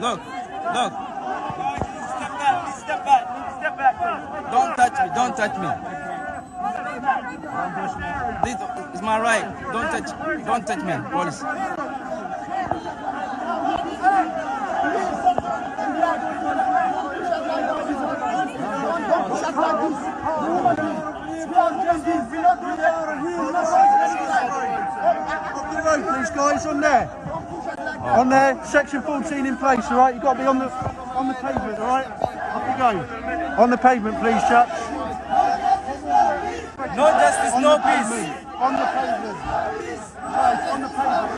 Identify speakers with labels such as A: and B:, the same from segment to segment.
A: Look, look.
B: Step back, step back, step back.
A: Don't touch me. Don't touch me. This is my right. Don't touch. Don't touch me, police.
C: Please, guys, on there. On there, section 14 in place, all right? You've got to be on the on the pavement, all right? Off you go. On the pavement, please, chaps.
A: No justice,
C: On
A: no peace.
C: pavement. On the pavement. On the pavement.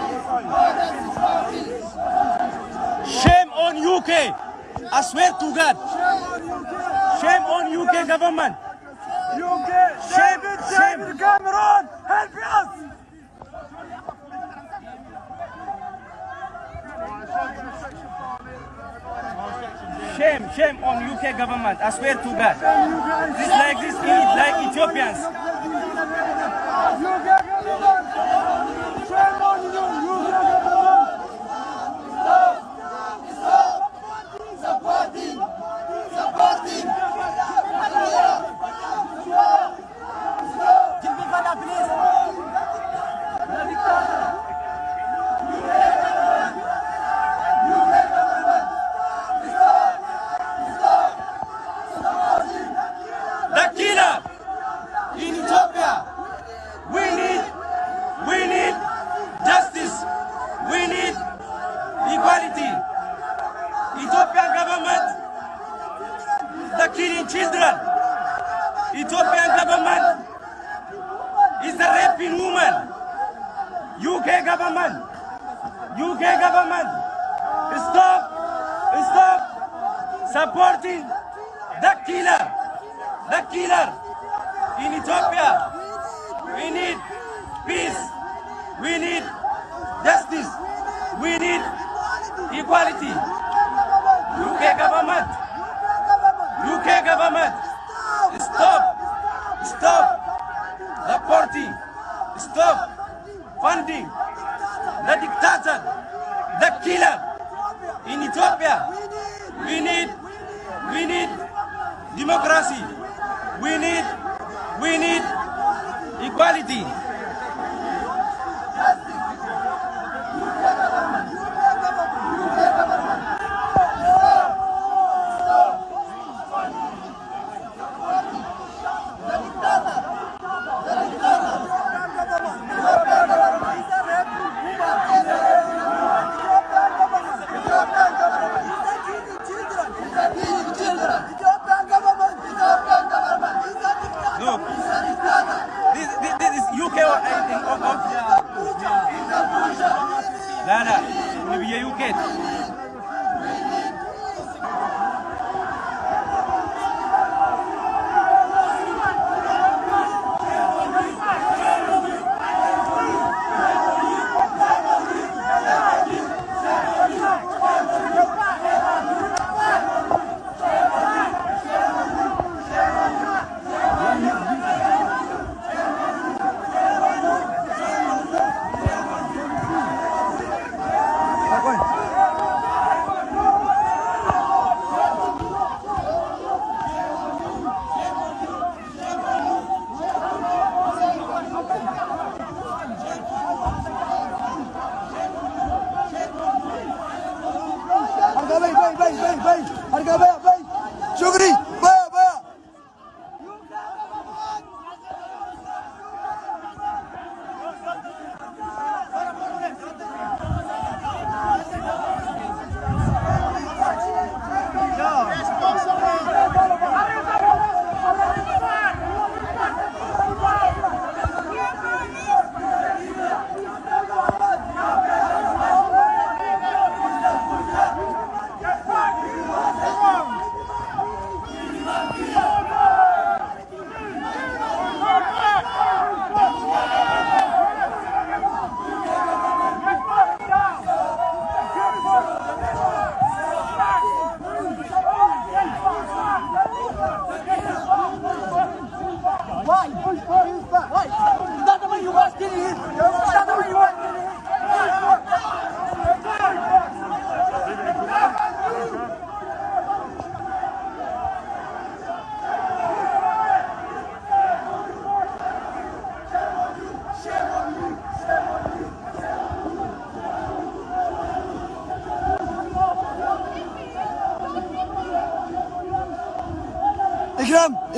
A: Shame on UK. I swear to God. Shame on UK government. Shame, shame.
B: Cameron, help us!
A: Shame, shame on UK government. I swear to God. This like this, like Ethiopians. The killer in Ethiopia. We need, we need justice. We need equality. Ethiopian government, the killing children. Ethiopian government is the raping woman. UK government, UK government, stop, stop supporting the killer, the killer in Ethiopia. We need peace. We need justice. We need equality. UK government, UK government, stop, stop. Supporting, stop. Funding. The dictator, the killer. In Ethiopia. We need, we need democracy. We need, we need equality.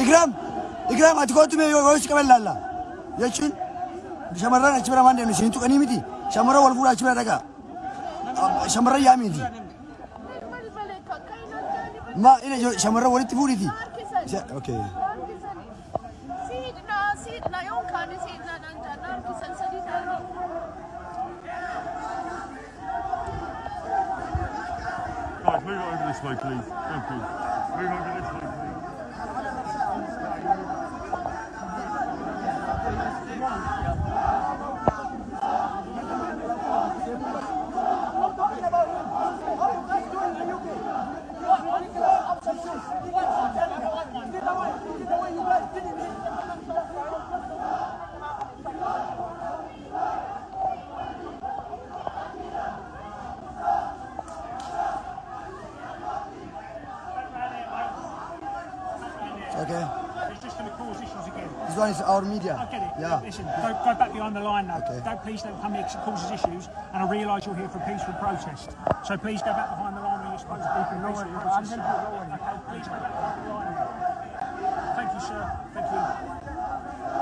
D: ኢግራም ኢግራም አቲ ጎቱሜ ወይስ ቀበላላ የችን ሸመራን አቺ ብራ ማንደ ነሽ እንቱ ቀኒ ሚቲ ሸመራ ወልፉራ አቺ ብራ ደጋ ሸመራ ያሚ እንጂ ማ እኔ ሸመራ ወልቲ ፉሪቲ
E: ኦኬ ሲድና ሲድና ዮንካን ሲድና ዳንታና ሰንሰዲ ታኒ
B: Guys, move over this way, please. Thank you. Move over this way, please.
D: Okay.
F: It's just going to cause issues again.
D: This one is our media.
F: I get it.
D: Yeah.
F: Listen, go, go back behind the line now.
D: Okay.
F: Don't please don't come here 'cause it causes issues. And I realise you're here for a peaceful protest. So please go back behind the line when you're supposed to be for a peaceful protest. Okay, please go back behind the line. Thank you, sir. Thank you.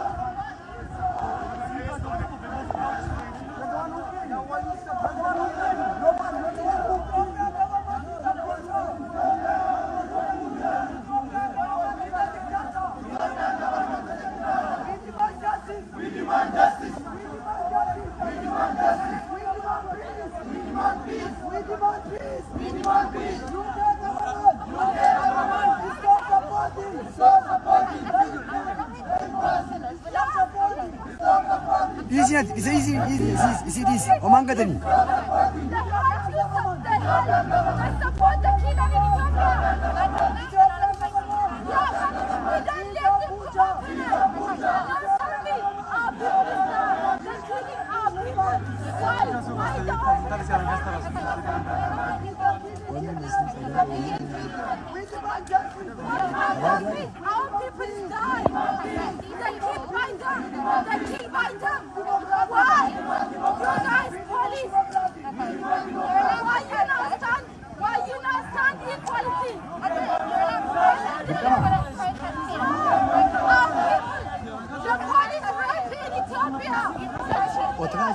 D: Easy, it's easy, easy, easy, easy, easy. Oman gadani.
E: Our people die. They keep buying them. They keep buying them. Why? You guys, police. Why you not stand? Why you not stand equality? Our people. The police right in Ethiopia.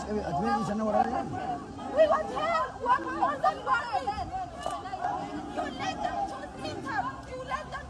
D: Di sana wala.
E: We want help. We want more than. You let them to enter. You let them